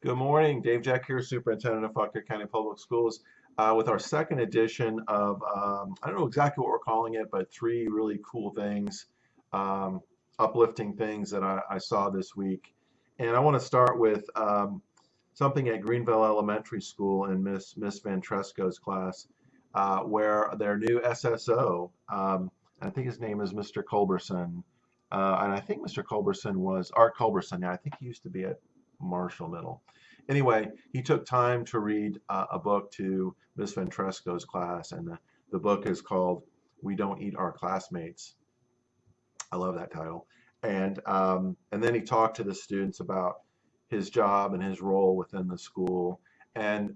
Good morning, Dave Jeck here, Superintendent of Fauquier County Public Schools, uh, with our second edition of, um, I don't know exactly what we're calling it, but three really cool things, um, uplifting things that I, I saw this week. And I want to start with um, something at Greenville Elementary School in Miss Miss Ventresco's class, uh, where their new SSO, um, I think his name is Mr. Culberson, uh, and I think Mr. Culberson was Art Culberson. Yeah, I think he used to be at Marshall Middle. Anyway, he took time to read uh, a book to Miss Ventresco's class, and the, the book is called "We Don't Eat Our Classmates." I love that title. And um, and then he talked to the students about his job and his role within the school. And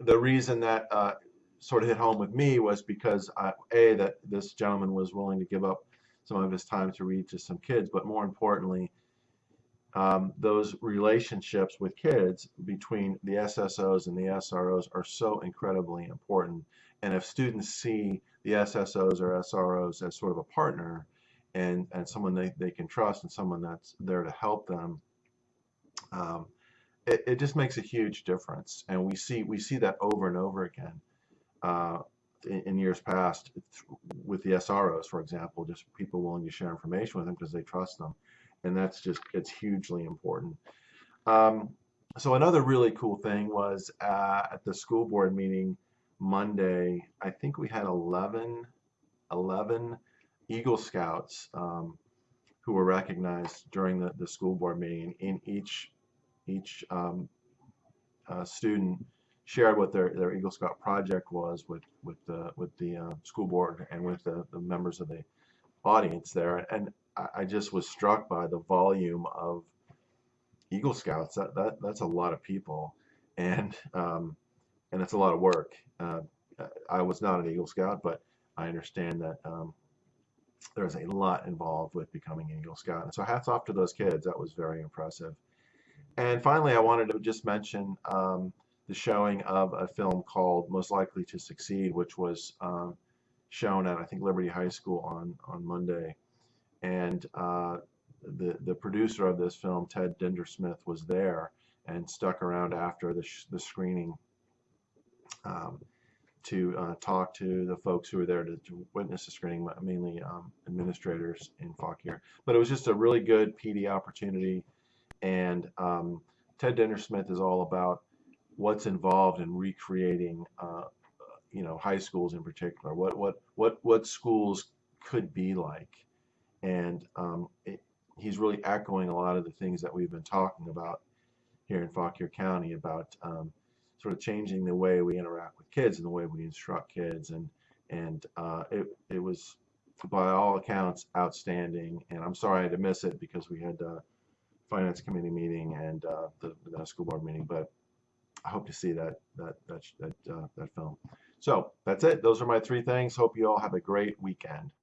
the reason that uh, sort of hit home with me was because I, a that this gentleman was willing to give up some of his time to read to some kids, but more importantly, um, those relationships with kids between the SSOs and the SROs are so incredibly important. And if students see the SSOs or SROs as sort of a partner and, and someone they, they can trust and someone that's there to help them, um, it, it just makes a huge difference. And we see we see that over and over again uh, in, in years past with the SROs, for example, just people willing to share information with them because they trust them and that's just it's hugely important. Um, so another really cool thing was uh, at the school board meeting Monday, I think we had 11, 11 Eagle Scouts um, who were recognized during the, the school board meeting. In each each um, uh, student shared what their, their Eagle Scout project was with with the with the uh, school board and with the, the members of the audience there. And I, just was struck by the volume of Eagle Scouts. That, that that's a lot of people, and um, and it's a lot of work. Uh, I was not an Eagle Scout, but I understand that um, there's a lot involved with becoming an Eagle Scout. And so hats off to those kids. That was very impressive. And finally, I wanted to just mention um, the showing of a film called Most Likely to Succeed, which was um, shown at I think Liberty High School on on Monday and uh, the the producer of this film, Ted Dintersmith, was there and stuck around after the the screening um, to uh, talk to the folks who were there to, to witness the screening, mainly um, administrators in Fauquier. But it was just a really good PD opportunity, and um, Ted Dintersmith is all about what's involved in recreating, uh, you know, high schools in particular. What what what what schools could be like. And um, it, he's really echoing a lot of the things that we've been talking about here in Fauquier County about um, sort of changing the way we interact with kids and the way we instruct kids. And and uh, it, it was by all accounts outstanding. And I'm sorry I had to miss it because we had a finance committee meeting and uh, the, the, school board meeting but I hope to see that that that that, uh, that film so that's it. Those are my three things. Hope you all have a great weekend